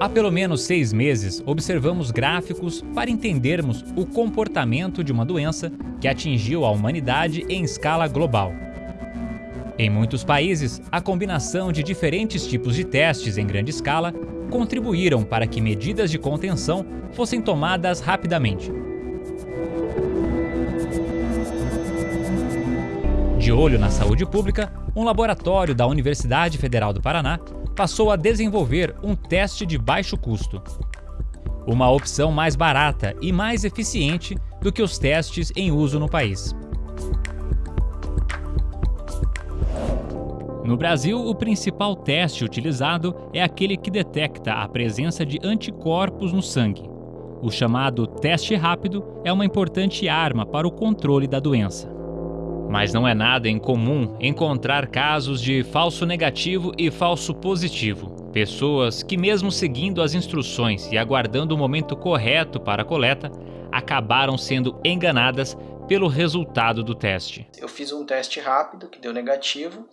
Há pelo menos seis meses, observamos gráficos para entendermos o comportamento de uma doença que atingiu a humanidade em escala global. Em muitos países, a combinação de diferentes tipos de testes em grande escala contribuíram para que medidas de contenção fossem tomadas rapidamente. De olho na saúde pública, um laboratório da Universidade Federal do Paraná passou a desenvolver um teste de baixo custo. Uma opção mais barata e mais eficiente do que os testes em uso no país. No Brasil, o principal teste utilizado é aquele que detecta a presença de anticorpos no sangue. O chamado teste rápido é uma importante arma para o controle da doença. Mas não é nada incomum encontrar casos de falso negativo e falso positivo. Pessoas que, mesmo seguindo as instruções e aguardando o momento correto para a coleta, acabaram sendo enganadas pelo resultado do teste. Eu fiz um teste rápido que deu negativo,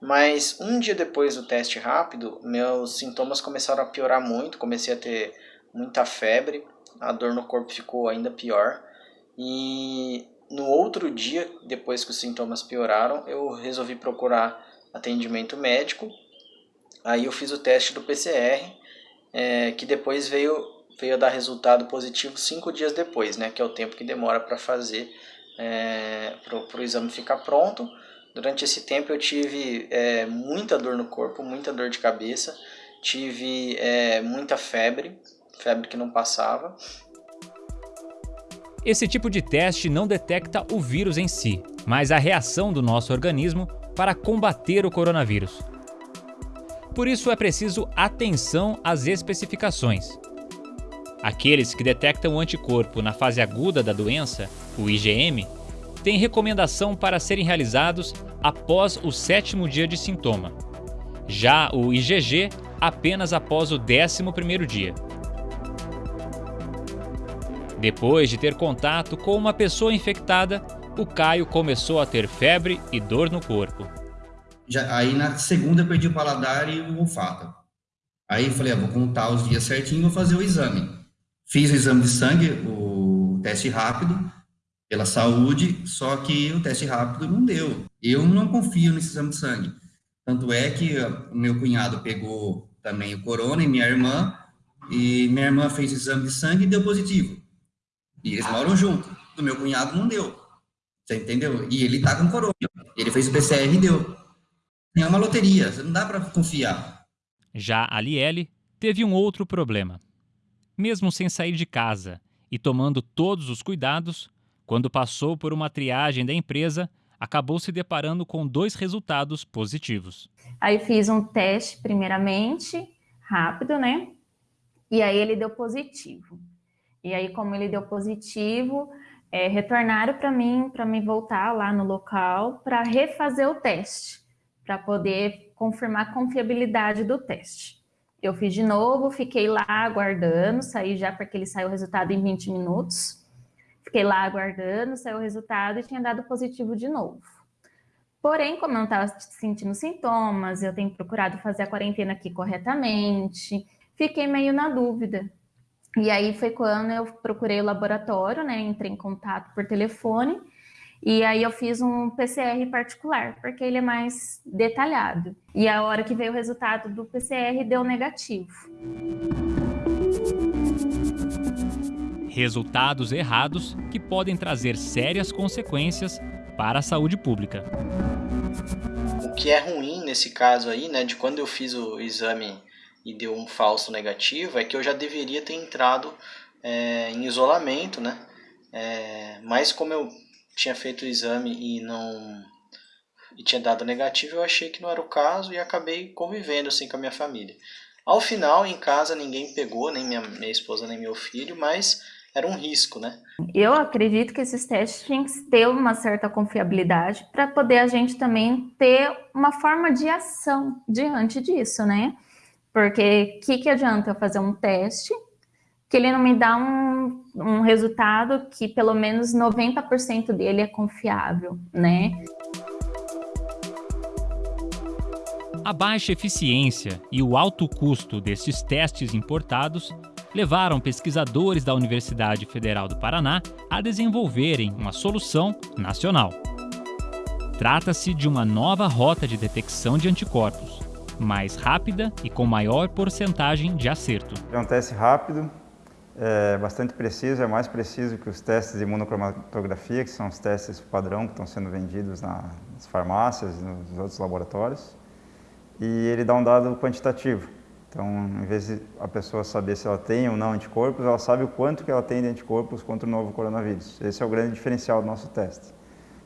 mas um dia depois do teste rápido, meus sintomas começaram a piorar muito, comecei a ter muita febre, a dor no corpo ficou ainda pior e no outro dia, depois que os sintomas pioraram, eu resolvi procurar atendimento médico. Aí eu fiz o teste do PCR, é, que depois veio, veio dar resultado positivo cinco dias depois, né, que é o tempo que demora para fazer, é, para o exame ficar pronto. Durante esse tempo eu tive é, muita dor no corpo, muita dor de cabeça, tive é, muita febre, febre que não passava, esse tipo de teste não detecta o vírus em si, mas a reação do nosso organismo para combater o coronavírus. Por isso é preciso atenção às especificações. Aqueles que detectam o anticorpo na fase aguda da doença, o IgM, têm recomendação para serem realizados após o sétimo dia de sintoma. Já o IgG, apenas após o décimo primeiro dia. Depois de ter contato com uma pessoa infectada, o Caio começou a ter febre e dor no corpo. Já, aí na segunda eu perdi o paladar e o olfato. Aí falei, ah, vou contar os dias certinho vou fazer o exame. Fiz o exame de sangue, o teste rápido, pela saúde, só que o teste rápido não deu. Eu não confio nesse exame de sangue. Tanto é que o meu cunhado pegou também o corona e minha irmã, e minha irmã fez o exame de sangue e deu positivo. E eles moram junto. Do meu cunhado não deu. Você entendeu? E ele tá com corona. Ele fez o PCR e deu. É uma loteria, não dá para confiar. Já a Liele teve um outro problema. Mesmo sem sair de casa e tomando todos os cuidados, quando passou por uma triagem da empresa, acabou se deparando com dois resultados positivos. Aí fiz um teste, primeiramente, rápido, né? E aí ele deu positivo. E aí, como ele deu positivo, é, retornaram para mim, para me voltar lá no local, para refazer o teste, para poder confirmar a confiabilidade do teste. Eu fiz de novo, fiquei lá aguardando, saí já porque ele saiu o resultado em 20 minutos. Fiquei lá aguardando, saiu o resultado e tinha dado positivo de novo. Porém, como eu não estava sentindo sintomas, eu tenho procurado fazer a quarentena aqui corretamente, fiquei meio na dúvida e aí foi quando eu procurei o laboratório, né? Entrei em contato por telefone. E aí eu fiz um PCR particular, porque ele é mais detalhado. E a hora que veio o resultado do PCR deu negativo. Resultados errados que podem trazer sérias consequências para a saúde pública. O que é ruim nesse caso aí, né, de quando eu fiz o exame e deu um falso negativo, é que eu já deveria ter entrado é, em isolamento, né? É, mas como eu tinha feito o exame e não e tinha dado negativo, eu achei que não era o caso e acabei convivendo assim com a minha família. Ao final, em casa, ninguém pegou, nem minha, minha esposa, nem meu filho, mas era um risco, né? Eu acredito que esses testes têm que ter uma certa confiabilidade para poder a gente também ter uma forma de ação diante disso, né? Porque o que, que adianta eu fazer um teste que ele não me dá um, um resultado que pelo menos 90% dele é confiável, né? A baixa eficiência e o alto custo desses testes importados levaram pesquisadores da Universidade Federal do Paraná a desenvolverem uma solução nacional. Trata-se de uma nova rota de detecção de anticorpos, mais rápida e com maior porcentagem de acerto. É um teste rápido, é bastante preciso, é mais preciso que os testes de imunocromatografia, que são os testes padrão que estão sendo vendidos nas farmácias e nos outros laboratórios. E ele dá um dado quantitativo. Então, em vez de a pessoa saber se ela tem ou não anticorpos, ela sabe o quanto que ela tem de anticorpos contra o novo coronavírus. Esse é o grande diferencial do nosso teste.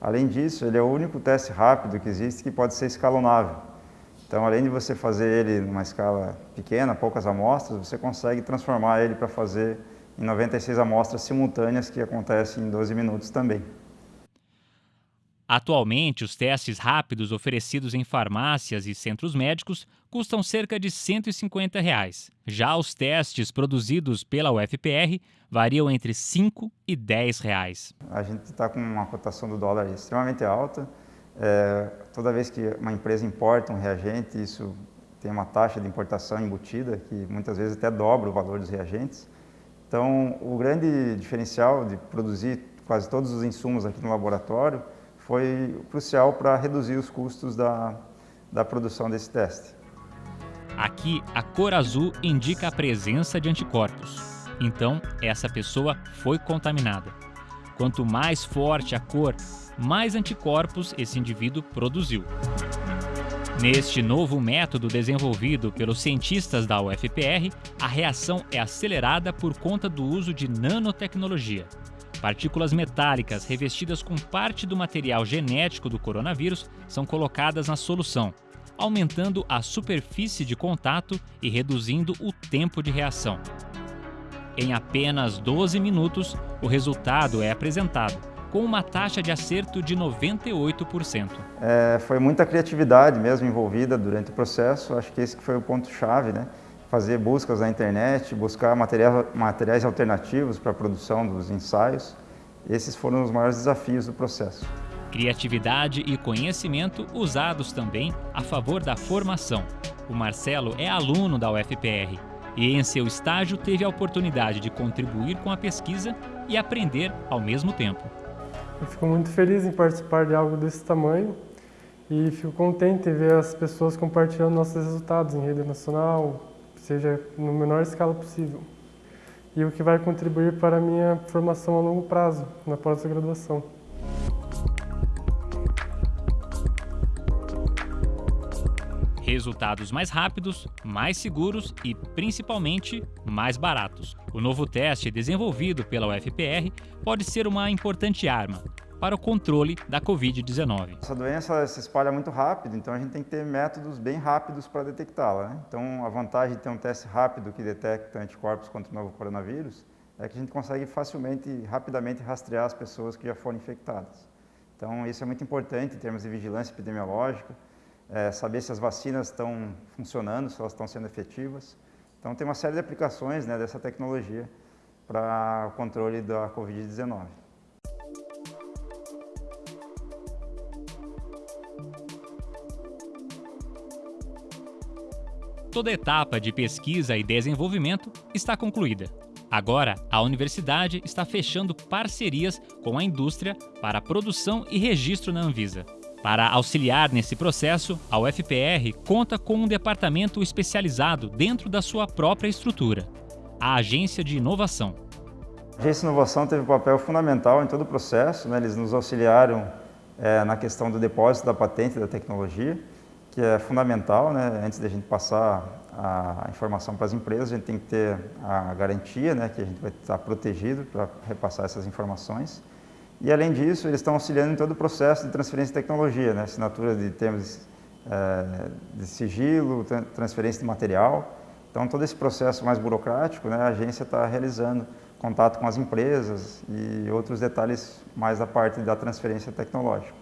Além disso, ele é o único teste rápido que existe que pode ser escalonável. Então, além de você fazer ele numa escala pequena, poucas amostras, você consegue transformar ele para fazer em 96 amostras simultâneas que acontecem em 12 minutos também. Atualmente, os testes rápidos oferecidos em farmácias e centros médicos custam cerca de 150 reais. Já os testes produzidos pela UFPR variam entre R$ 5 e 10 reais. A gente está com uma cotação do dólar extremamente alta, é, toda vez que uma empresa importa um reagente, isso tem uma taxa de importação embutida, que muitas vezes até dobra o valor dos reagentes. Então, o grande diferencial de produzir quase todos os insumos aqui no laboratório foi crucial para reduzir os custos da, da produção desse teste. Aqui, a cor azul indica a presença de anticorpos. Então, essa pessoa foi contaminada. Quanto mais forte a cor, mais anticorpos esse indivíduo produziu. Neste novo método desenvolvido pelos cientistas da UFPR, a reação é acelerada por conta do uso de nanotecnologia. Partículas metálicas revestidas com parte do material genético do coronavírus são colocadas na solução, aumentando a superfície de contato e reduzindo o tempo de reação. Em apenas 12 minutos, o resultado é apresentado com uma taxa de acerto de 98%. É, foi muita criatividade mesmo envolvida durante o processo, acho que esse foi o ponto-chave, né? Fazer buscas na internet, buscar material, materiais alternativos para a produção dos ensaios. Esses foram os maiores desafios do processo. Criatividade e conhecimento usados também a favor da formação. O Marcelo é aluno da UFPR e em seu estágio teve a oportunidade de contribuir com a pesquisa e aprender ao mesmo tempo. Eu fico muito feliz em participar de algo desse tamanho e fico contente em ver as pessoas compartilhando nossos resultados em rede nacional, seja no menor escala possível. E o que vai contribuir para a minha formação a longo prazo, na pós-graduação. Resultados mais rápidos, mais seguros e, principalmente, mais baratos. O novo teste desenvolvido pela UFPR pode ser uma importante arma para o controle da Covid-19. Essa doença se espalha muito rápido, então a gente tem que ter métodos bem rápidos para detectá-la. Né? Então, a vantagem de ter um teste rápido que detecta anticorpos contra o novo coronavírus é que a gente consegue facilmente e rapidamente rastrear as pessoas que já foram infectadas. Então, isso é muito importante em termos de vigilância epidemiológica, é, saber se as vacinas estão funcionando, se elas estão sendo efetivas. Então, tem uma série de aplicações né, dessa tecnologia para o controle da Covid-19. Toda etapa de pesquisa e desenvolvimento está concluída. Agora, a universidade está fechando parcerias com a indústria para produção e registro na Anvisa. Para auxiliar nesse processo, a UFPR conta com um departamento especializado dentro da sua própria estrutura, a Agência de Inovação. A Agência de Inovação teve um papel fundamental em todo o processo, né? eles nos auxiliaram é, na questão do depósito da patente da tecnologia, que é fundamental, né? antes da gente passar a informação para as empresas, a gente tem que ter a garantia né? que a gente vai estar protegido para repassar essas informações. E, além disso, eles estão auxiliando em todo o processo de transferência de tecnologia, né? assinatura de termos é, de sigilo, transferência de material. Então, todo esse processo mais burocrático, né, a agência está realizando contato com as empresas e outros detalhes mais da parte da transferência tecnológica.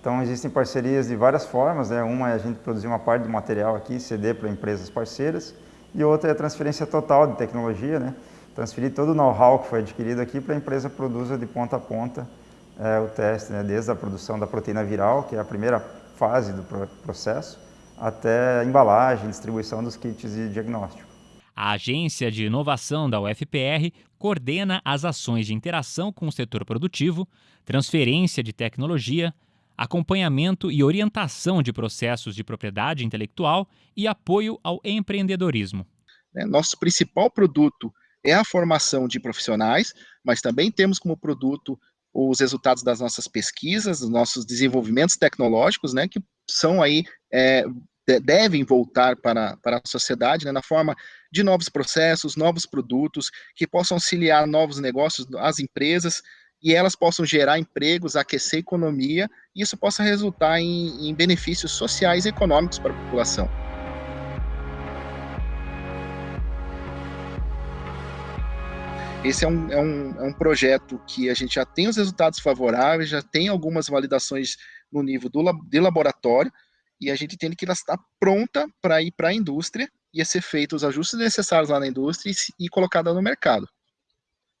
Então, existem parcerias de várias formas, né? uma é a gente produzir uma parte do material aqui, ceder para empresas parceiras, e outra é a transferência total de tecnologia, né? Transferir todo o know-how que foi adquirido aqui para a empresa produza de ponta a ponta é, o teste, né, desde a produção da proteína viral, que é a primeira fase do processo, até a embalagem, distribuição dos kits de diagnóstico. A Agência de Inovação da UFPR coordena as ações de interação com o setor produtivo, transferência de tecnologia, acompanhamento e orientação de processos de propriedade intelectual e apoio ao empreendedorismo. É, nosso principal produto é a formação de profissionais, mas também temos como produto os resultados das nossas pesquisas, dos nossos desenvolvimentos tecnológicos, né, que são aí é, devem voltar para, para a sociedade né, na forma de novos processos, novos produtos, que possam auxiliar novos negócios às empresas e elas possam gerar empregos, aquecer a economia, e isso possa resultar em, em benefícios sociais e econômicos para a população. Esse é um, é, um, é um projeto que a gente já tem os resultados favoráveis, já tem algumas validações no nível do, de laboratório, e a gente tem que ela estar pronta para ir para a indústria e ser feitos os ajustes necessários lá na indústria e, e colocada no mercado.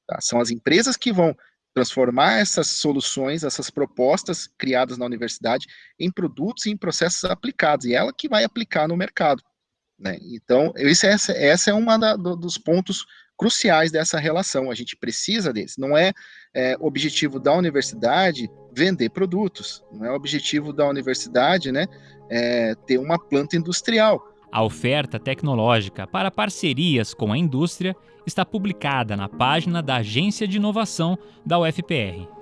Tá? São as empresas que vão transformar essas soluções, essas propostas criadas na universidade em produtos e em processos aplicados, e ela que vai aplicar no mercado. Né? Então, esse, essa, essa é um dos pontos cruciais dessa relação, a gente precisa deles, não é, é objetivo da universidade vender produtos, não é objetivo da universidade né, é, ter uma planta industrial. A oferta tecnológica para parcerias com a indústria está publicada na página da Agência de Inovação da UFPR.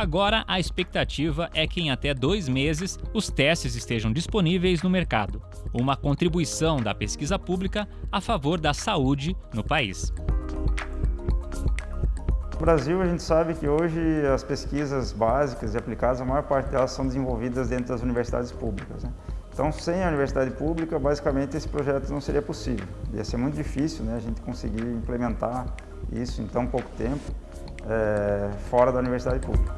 Agora, a expectativa é que em até dois meses os testes estejam disponíveis no mercado, uma contribuição da pesquisa pública a favor da saúde no país. No Brasil, a gente sabe que hoje as pesquisas básicas e aplicadas, a maior parte delas são desenvolvidas dentro das universidades públicas. Né? Então, sem a universidade pública, basicamente esse projeto não seria possível. Ia ser muito difícil né, a gente conseguir implementar isso em tão pouco tempo é, fora da universidade pública.